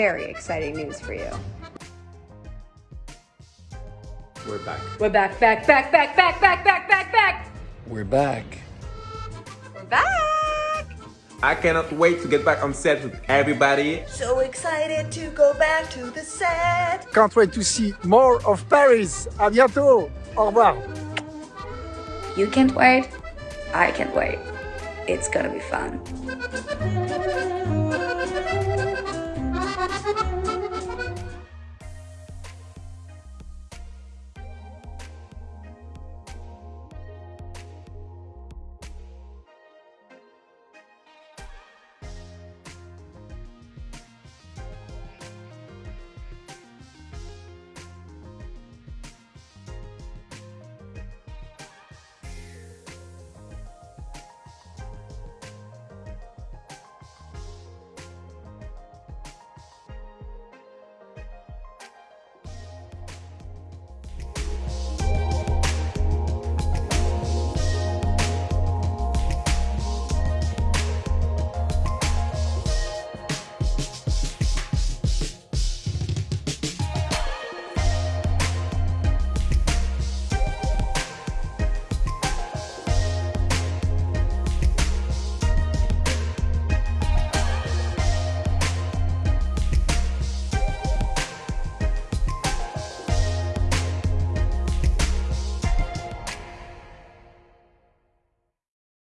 very exciting news for you. We're back. We're back, back, back, back, back, back, back, back, back. We're back. We're back. I cannot wait to get back on set with everybody. So excited to go back to the set. Can't wait to see more of Paris. À bientôt. Au revoir. You can't wait. I can't wait. It's gonna be fun.